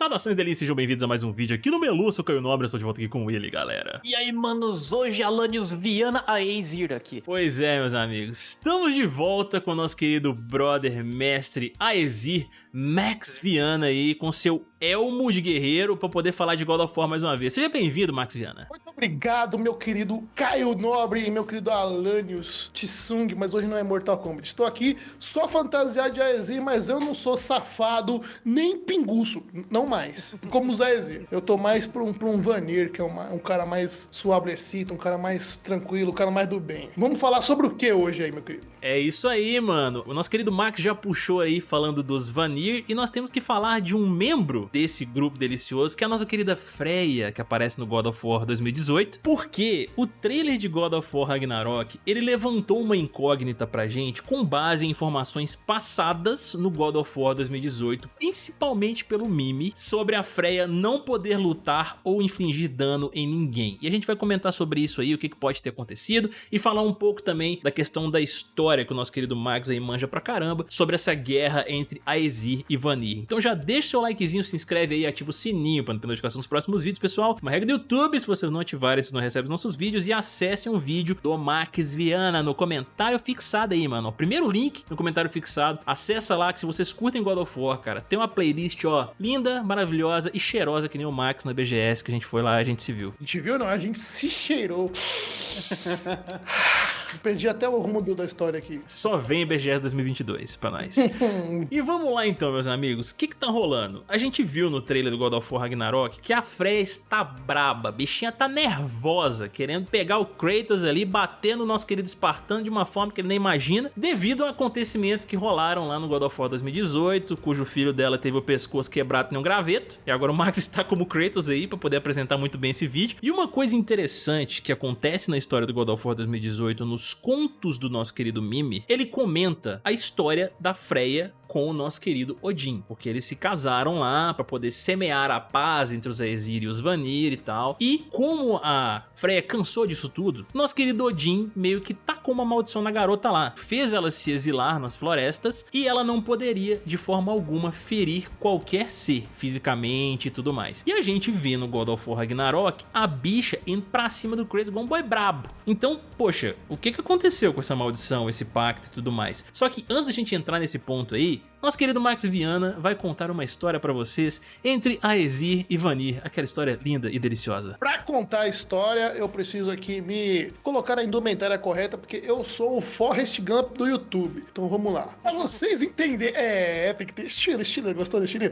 Saudações delícias, sejam bem-vindos a mais um vídeo aqui no Melu, sou Caio Nobre, estou de volta aqui com ele, galera. E aí, manos, hoje Alanios Viana Aezir aqui. Pois é, meus amigos, estamos de volta com o nosso querido brother, mestre Aezir, Max Viana aí, com seu elmo de guerreiro para poder falar de God of War mais uma vez. Seja bem-vindo, Max Viana. Muito obrigado, meu querido Caio Nobre e meu querido Alanios Tsung, mas hoje não é Mortal Kombat. Estou aqui só fantasiado de Aezir, mas eu não sou safado nem pinguço, não mais, como o Aezir. Eu tô mais pra um, pra um Vanir, que é uma, um cara mais suavecito, um cara mais tranquilo, um cara mais do bem. Vamos falar sobre o que hoje aí, meu querido? É isso aí, mano. O nosso querido Max já puxou aí falando dos Vanir e nós temos que falar de um membro desse grupo delicioso, que é a nossa querida Freya, que aparece no God of War 2018, porque o trailer de God of War Ragnarok, ele levantou uma incógnita pra gente com base em informações passadas no God of War 2018, principalmente pelo mime, sobre a Freya não poder lutar ou infligir dano em ninguém. E a gente vai comentar sobre isso aí, o que pode ter acontecido, e falar um pouco também da questão da história que o nosso querido Max aí manja pra caramba, sobre essa guerra entre Aesir e Vanir. Então já deixa seu likezinho, se inscreve aí, ativa o sininho para não ter notificação dos próximos vídeos, pessoal. Uma regra do YouTube, se vocês não ativarem, vocês não recebem os nossos vídeos. E acessem um vídeo do Max Viana no comentário fixado aí, mano. O primeiro link no comentário fixado. Acessa lá que se vocês curtem God of War, cara, tem uma playlist, ó, linda, maravilhosa e cheirosa que nem o Max na BGS que a gente foi lá, a gente se viu. A gente viu não, a gente se cheirou. Perdi até o rumo da história aqui. Só vem BGS 2022 pra nós. e vamos lá então, meus amigos. O que que tá rolando? A gente viu no trailer do God of War Ragnarok que a Freya está braba. A bichinha tá nervosa, querendo pegar o Kratos ali, bater no nosso querido Espartano de uma forma que ele nem imagina, devido a acontecimentos que rolaram lá no God of War 2018, cujo filho dela teve o pescoço quebrado em um graveto. E agora o Max está como Kratos aí pra poder apresentar muito bem esse vídeo. E uma coisa interessante que acontece na história do God of War 2018 no nos contos do nosso querido Mimi, ele comenta a história da Freya com o nosso querido Odin, porque eles se casaram lá para poder semear a paz entre os Aesir e os Vanir e tal. E como a Freya cansou disso tudo, nosso querido Odin meio que tacou uma maldição na garota lá, fez ela se exilar nas florestas e ela não poderia de forma alguma ferir qualquer ser fisicamente e tudo mais. E a gente vê no God of War Ragnarok a bicha indo pra cima do Kratos igual um boy brabo. Então, poxa, o que que aconteceu com essa maldição, esse pacto e tudo mais? Só que antes da gente entrar nesse ponto aí, nosso querido Max Viana vai contar uma história pra vocês entre Aesir e Vanir, aquela história linda e deliciosa. Pra contar a história, eu preciso aqui me colocar na indumentária correta, porque eu sou o Forrest Gump do YouTube. Então vamos lá. Pra vocês entenderem... É, tem que ter estilo, estilo, gostou do estilo?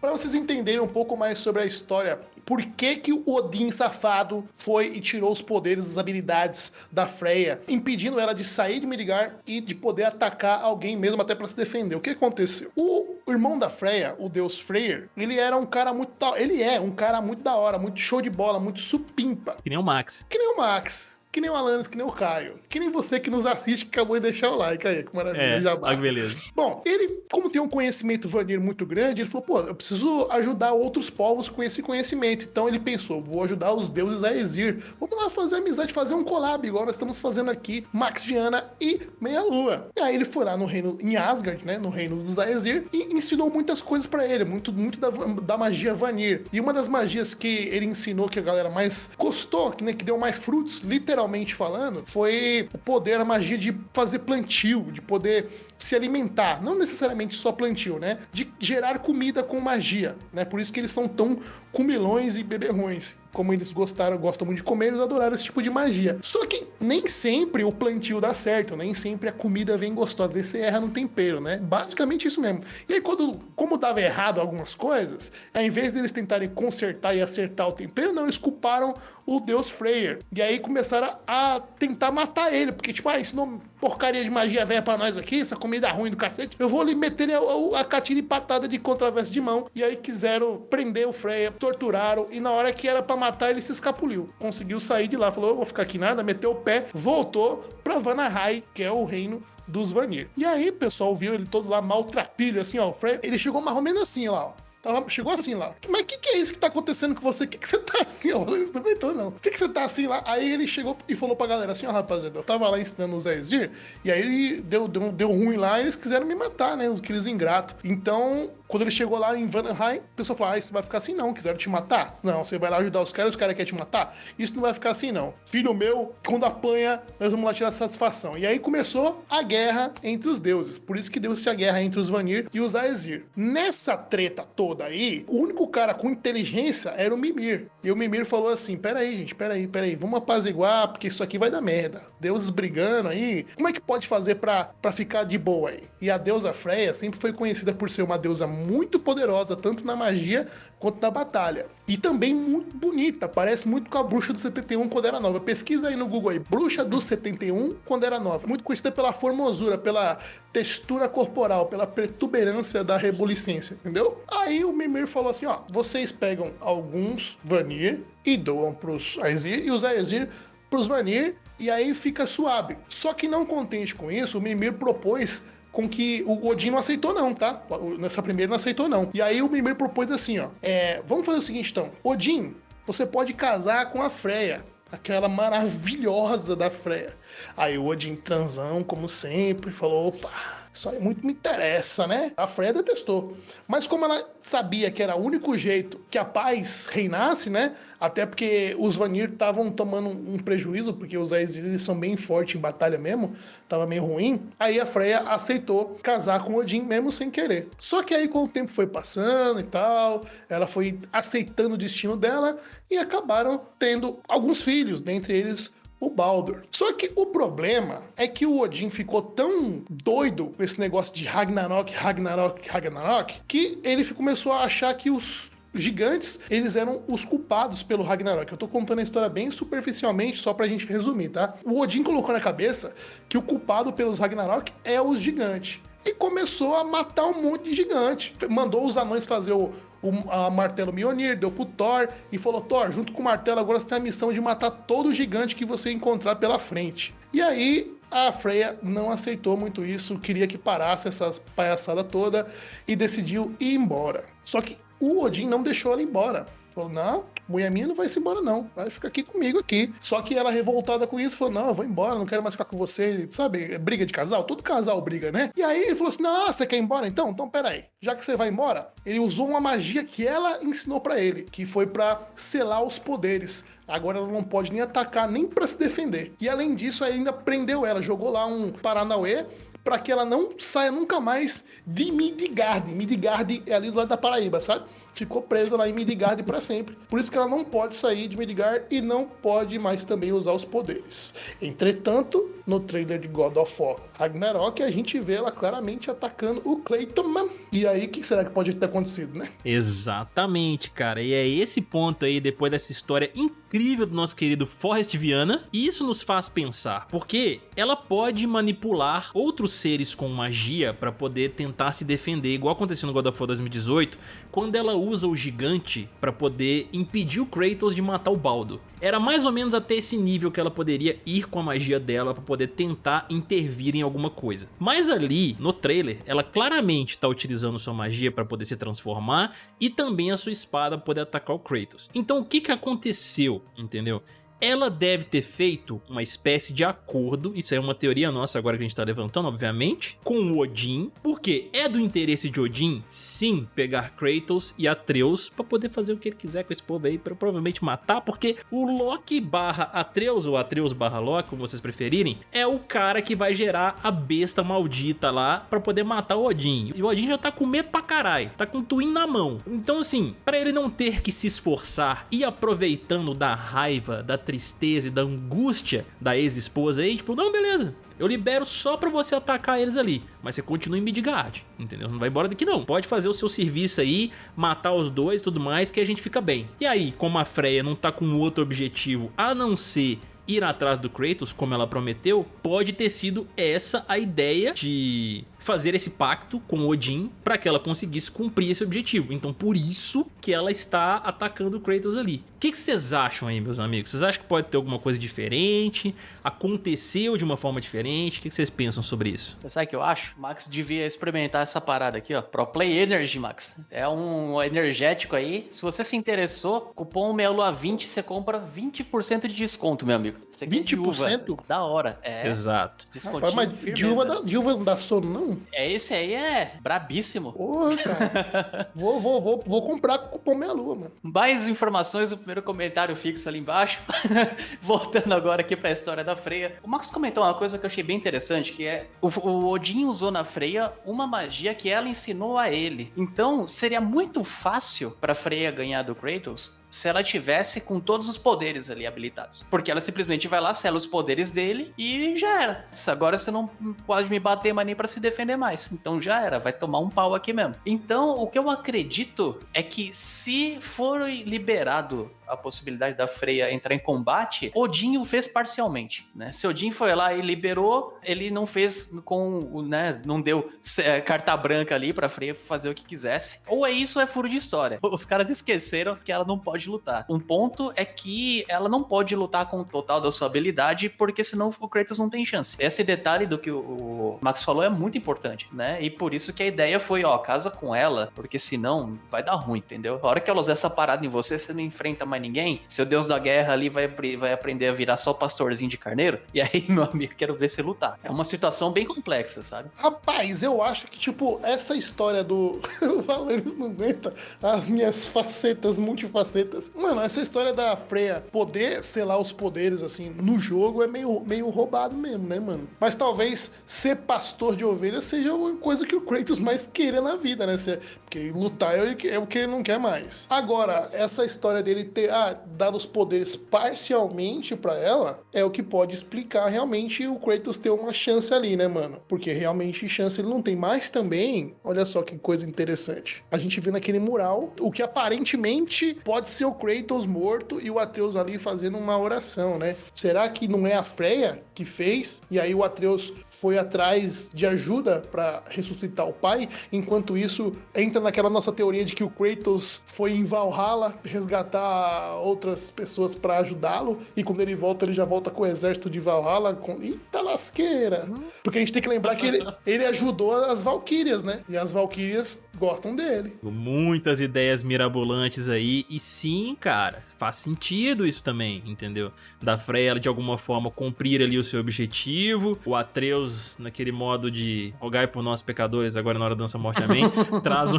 Para vocês entenderem um pouco mais sobre a história, por que que o Odin safado foi e tirou os poderes, as habilidades da Freya, impedindo ela de sair de Midgard e de poder atacar alguém mesmo até para se defender. O que aconteceu? O irmão da Freya, o deus Freyr, ele era um cara muito da... ele é um cara muito da hora, muito show de bola, muito supimpa. Que nem o Max. Que nem o Max que nem o Alanis, que nem o Caio, que nem você que nos assiste que acabou de deixar o like aí, que maravilha, é, já ah, beleza. Bom, ele, como tem um conhecimento vanir muito grande, ele falou, pô, eu preciso ajudar outros povos com esse conhecimento. Então ele pensou, vou ajudar os deuses a Exir. Vamos lá fazer amizade, fazer um collab, igual nós estamos fazendo aqui, Max Viana e Meia Lua. E aí ele foi lá no reino, em Asgard, né, no reino dos Aesir, e ensinou muitas coisas para ele, muito, muito da, da magia Vanir. E uma das magias que ele ensinou, que a galera mais gostou, que, né, que deu mais frutos, literalmente, literalmente falando, foi o poder, a magia de fazer plantio, de poder se alimentar, não necessariamente só plantio, né? De gerar comida com magia, né? Por isso que eles são tão comilões e beberrões. Como eles gostaram, gostam muito de comer, eles adoraram esse tipo de magia. Só que nem sempre o plantio dá certo, nem sempre a comida vem gostosa. Às vezes você erra no tempero, né? Basicamente isso mesmo. E aí, quando, como dava errado algumas coisas, ao invés deles tentarem consertar e acertar o tempero, não, eles culparam o deus Freyr. E aí começaram a tentar matar ele, porque, tipo, ah, não porcaria de magia velha pra nós aqui, essa comida ruim do cacete, eu vou ali meter a, a, a catina patada de contraverso de mão. E aí quiseram prender o Freya, torturaram, e na hora que era pra matar, ele se escapuliu. Conseguiu sair de lá, falou, vou ficar aqui nada, meteu o pé, voltou pra Vanaheim, que é o reino dos Vanir. E aí, pessoal, viu ele todo lá maltrapilho, assim, ó, ele chegou mais ou menos assim, lá, ó Tava, chegou assim lá. Mas o que, que é isso que tá acontecendo com você? O que, que você tá assim, ó? Ele não aguentou, não. O que, que você tá assim lá? Aí ele chegou e falou pra galera assim, ó, rapaziada, eu tava lá ensinando o Zezir, e aí deu, deu, deu ruim lá e eles quiseram me matar, né? Aqueles ingratos. Então, quando ele chegou lá em Vanheim, o pessoal falou, ah, isso não vai ficar assim não, quiseram te matar? Não, você vai lá ajudar os caras, os caras querem te matar? Isso não vai ficar assim não. Filho meu, quando apanha, nós vamos lá tirar satisfação. E aí começou a guerra entre os deuses. Por isso que deu-se a guerra entre os Vanir e os Aesir. Nessa treta toda aí, o único cara com inteligência era o Mimir. E o Mimir falou assim: peraí, gente, peraí, peraí, vamos apaziguar, porque isso aqui vai dar merda. Deuses brigando aí. Como é que pode fazer pra, pra ficar de boa aí? E a deusa Freya sempre foi conhecida por ser uma deusa muito poderosa, tanto na magia quanto na batalha. E também muito bonita, parece muito com a bruxa do 71 quando era nova. Pesquisa aí no Google aí, bruxa do 71 quando era nova. Muito conhecida pela formosura, pela textura corporal, pela protuberância da rebulicência, entendeu? Aí o Mimir falou assim, ó, vocês pegam alguns Vanir e doam pros Aesir, e os Aesir pros Vanir, e aí fica suave. Só que não contente com isso, o Mimir propôs com que o Odin não aceitou não, tá? Nessa primeira não aceitou não. E aí o Mimir propôs assim, ó, é, vamos fazer o seguinte então, Odin, você pode casar com a Freya, aquela maravilhosa da Freya. Aí o Odin transão, como sempre, falou, opa, isso aí muito me interessa, né? A Freya detestou. Mas como ela sabia que era o único jeito que a paz reinasse, né? Até porque os Vanir estavam tomando um prejuízo, porque os Aesir são bem fortes em batalha mesmo, tava meio ruim. Aí a Freya aceitou casar com Odin mesmo sem querer. Só que aí com o tempo foi passando e tal, ela foi aceitando o destino dela e acabaram tendo alguns filhos, dentre eles o Baldur. Só que o problema é que o Odin ficou tão doido com esse negócio de Ragnarok, Ragnarok, Ragnarok, que ele começou a achar que os gigantes, eles eram os culpados pelo Ragnarok. Eu tô contando a história bem superficialmente, só pra gente resumir, tá? O Odin colocou na cabeça que o culpado pelos Ragnarok é os gigantes. E começou a matar um monte de gigante. Mandou os anões fazer o, o a martelo Mjolnir, deu pro Thor e falou: Thor, junto com o martelo, agora você tem a missão de matar todo gigante que você encontrar pela frente. E aí a Freya não aceitou muito isso, queria que parasse essa palhaçada toda e decidiu ir embora. Só que o Odin não deixou ela embora. Falou, não, mulher minha não vai se embora não, vai ficar aqui comigo aqui. Só que ela revoltada com isso, falou, não, eu vou embora, não quero mais ficar com você, sabe, é briga de casal, todo casal briga, né? E aí ele falou assim, não, você quer ir embora então? Então peraí, já que você vai embora, ele usou uma magia que ela ensinou para ele, que foi para selar os poderes. Agora ela não pode nem atacar, nem para se defender. E além disso, ainda prendeu ela, jogou lá um Paranauê para que ela não saia nunca mais de Midgard. Midgard é ali do lado da Paraíba, sabe? Ficou presa lá em Midgard para sempre. Por isso que ela não pode sair de Midgard e não pode mais também usar os poderes. Entretanto, no trailer de God of War Ragnarok, a gente vê ela claramente atacando o Clayton. E aí, o que será que pode ter acontecido, né? Exatamente, cara. E é esse ponto aí, depois dessa história incrível do nosso querido Forrest Viana, e isso nos faz pensar, porque ela pode manipular outros seres com magia para poder tentar se defender, igual aconteceu no God of War 2018, quando ela usa o gigante para poder impedir o Kratos de matar o Baldo. Era mais ou menos até esse nível que ela poderia ir com a magia dela para poder tentar intervir em alguma coisa. Mas ali, no trailer, ela claramente está utilizando sua magia para poder se transformar e também a sua espada para poder atacar o Kratos. Então o que, que aconteceu, entendeu? Ela deve ter feito uma espécie de acordo, isso é uma teoria nossa agora que a gente tá levantando, obviamente, com o Odin, porque é do interesse de Odin, sim, pegar Kratos e Atreus pra poder fazer o que ele quiser com esse povo aí, pra provavelmente matar, porque o Loki barra Atreus, ou Atreus barra Loki, como vocês preferirem, é o cara que vai gerar a besta maldita lá pra poder matar o Odin. E o Odin já tá com medo pra caralho, tá com o Twin na mão. Então assim, pra ele não ter que se esforçar e aproveitando da raiva, da tristeza e da angústia da ex-esposa aí, tipo, não, beleza, eu libero só pra você atacar eles ali, mas você continua em Midgard, entendeu? Não vai embora daqui não. Pode fazer o seu serviço aí, matar os dois e tudo mais, que a gente fica bem. E aí, como a Freya não tá com outro objetivo a não ser ir atrás do Kratos, como ela prometeu, pode ter sido essa a ideia de fazer esse pacto com Odin para que ela conseguisse cumprir esse objetivo. Então por isso que ela está atacando o Kratos ali. O que, que vocês acham aí, meus amigos? Vocês acham que pode ter alguma coisa diferente? Aconteceu de uma forma diferente? O que, que vocês pensam sobre isso? Sabe o que eu acho? Max devia experimentar essa parada aqui, ó. Pro Play Energy, Max. É um energético aí. Se você se interessou, cupom Meia Lua 20, você compra 20% de desconto, meu amigo. Você 20%? Da hora. É. Exato. Rapaz, mas de uva, da, de uva não dá sono, não? É, esse aí é brabíssimo. Porra, cara. vou, vou, vou, vou comprar com cupom Meia Lua, mano. Mais informações no primeiro comentário fixo ali embaixo. Voltando agora aqui pra história da Freya. O Max comentou uma coisa que eu achei bem interessante, que é o, o Odin usou na Freya uma magia que ela ensinou a ele. Então, seria muito fácil pra Freya ganhar do Kratos se ela tivesse com todos os poderes ali habilitados. Porque ela simplesmente vai lá, sela os poderes dele e já era. Agora você não pode me bater mais nem pra se defender mais. Então já era, vai tomar um pau aqui mesmo. Então, o que eu acredito é que se for liberado a possibilidade da Freya entrar em combate, Odin o fez parcialmente, né? Se Odin foi lá e liberou, ele não fez com, né, não deu é, carta branca ali pra Freya fazer o que quisesse. Ou é isso ou é furo de história. Os caras esqueceram que ela não pode lutar. Um ponto é que ela não pode lutar com o total da sua habilidade, porque senão o Kratos não tem chance. Esse detalhe do que o Max falou é muito importante, né? E por isso que a ideia foi, ó, casa com ela, porque senão vai dar ruim, entendeu? A hora que ela usar essa parada em você, você não enfrenta mais ninguém, seu deus da guerra ali vai, vai aprender a virar só pastorzinho de carneiro, e aí, meu amigo, quero ver você lutar. É uma situação bem complexa, sabe? Rapaz, eu acho que, tipo, essa história do o não aguenta as minhas facetas, multifacetas. Mano, essa história da Freya poder selar os poderes, assim, no jogo é meio, meio roubado mesmo, né, mano? Mas talvez ser pastor de ovelhas seja uma coisa que o Kratos mais queira na vida, né? Porque lutar é o que ele não quer mais. Agora, essa história dele ter ah, dado os poderes parcialmente para ela é o que pode explicar realmente o Kratos ter uma chance ali, né, mano? Porque realmente chance ele não tem. Mas também, olha só que coisa interessante. A gente vê naquele mural o que aparentemente pode ser o Kratos morto e o Atreus ali fazendo uma oração, né? Será que não é a Freya que fez? E aí o Atreus foi atrás de ajuda para ressuscitar o pai? Enquanto isso, entra naquela nossa teoria de que o Kratos foi em Valhalla resgatar outras pessoas para ajudá-lo e quando ele volta, ele já volta com o exército de Valhalla com... Eita lasqueira! Porque a gente tem que lembrar que ele, ele ajudou as Valkyrias, né? E as Valkyrias gostam dele. Muitas ideias mirabolantes aí e sim, cara, faz sentido isso também, entendeu? Da Freya de alguma forma cumprir ali o seu objetivo, o Atreus naquele modo de rogai por nós pecadores agora na hora da dança morte amém, traz o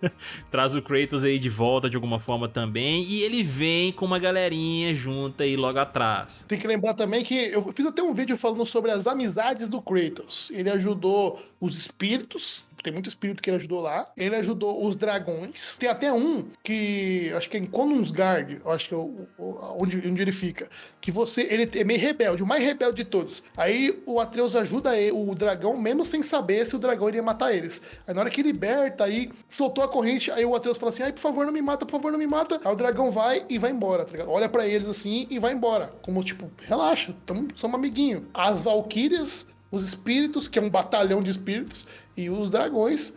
traz o Kratos aí de volta de alguma forma também e ele vem com uma galerinha junta aí logo atrás. Tem que lembrar também que eu fiz até um vídeo falando sobre as amizades do Kratos. Ele ajudou os espíritos tem muito espírito que ele ajudou lá. Ele ajudou os dragões. Tem até um que acho que é em Konungsgard, acho que é onde, onde ele fica. Que você, ele é meio rebelde, o mais rebelde de todos. Aí o Atreus ajuda ele, o dragão, mesmo sem saber se o dragão iria matar eles. Aí na hora que liberta, aí soltou a corrente, aí o Atreus fala assim: ai, por favor, não me mata, por favor, não me mata. Aí o dragão vai e vai embora, tá? Olha para eles assim e vai embora. Como tipo, relaxa, tamo, somos amiguinho. As Valkyrias os espíritos, que é um batalhão de espíritos, e os dragões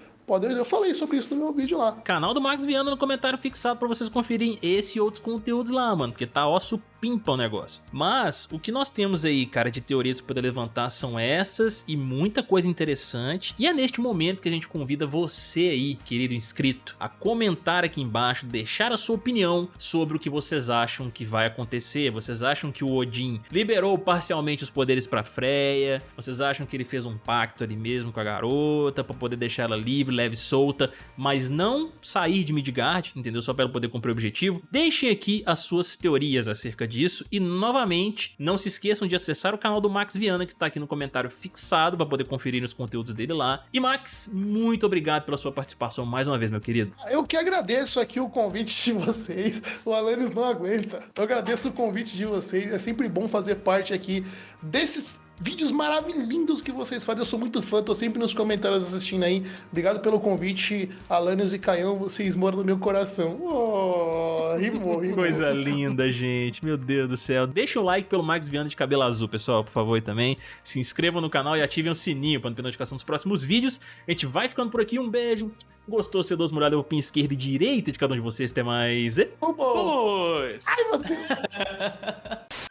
eu falei sobre isso no meu vídeo lá. Canal do Max Viana no comentário fixado pra vocês conferirem esse e outros conteúdos lá, mano. Porque tá osso pimpa o negócio. Mas o que nós temos aí, cara, de teorias poder levantar são essas e muita coisa interessante. E é neste momento que a gente convida você aí, querido inscrito, a comentar aqui embaixo, deixar a sua opinião sobre o que vocês acham que vai acontecer. Vocês acham que o Odin liberou parcialmente os poderes pra Freya? Vocês acham que ele fez um pacto ali mesmo com a garota pra poder deixar ela livre, leve e solta, mas não sair de Midgard, entendeu? Só pra ela poder cumprir o objetivo? Deixem aqui as suas teorias acerca disso e novamente não se esqueçam de acessar o canal do Max Viana que está aqui no comentário fixado para poder conferir os conteúdos dele lá. E Max, muito obrigado pela sua participação mais uma vez, meu querido. Eu que agradeço aqui o convite de vocês, o Alanis não aguenta. Eu agradeço o convite de vocês, é sempre bom fazer parte aqui desses vídeos maravilhosos que vocês fazem. Eu sou muito fã, tô sempre nos comentários assistindo aí. Obrigado pelo convite, Alanios e Caião, vocês moram no meu coração. Oh, rimou, rimou. Coisa linda, gente. Meu Deus do céu. Deixa o like pelo Max Viana de cabelo azul, pessoal, por favor, também. Se inscrevam no canal e ativem o sininho para não ter notificação dos próximos vídeos. A gente vai ficando por aqui. Um beijo. Gostou, C2 molhado, eu pin esquerda e direita de cada um de vocês. Até mais. Vamos! Ai, meu Deus!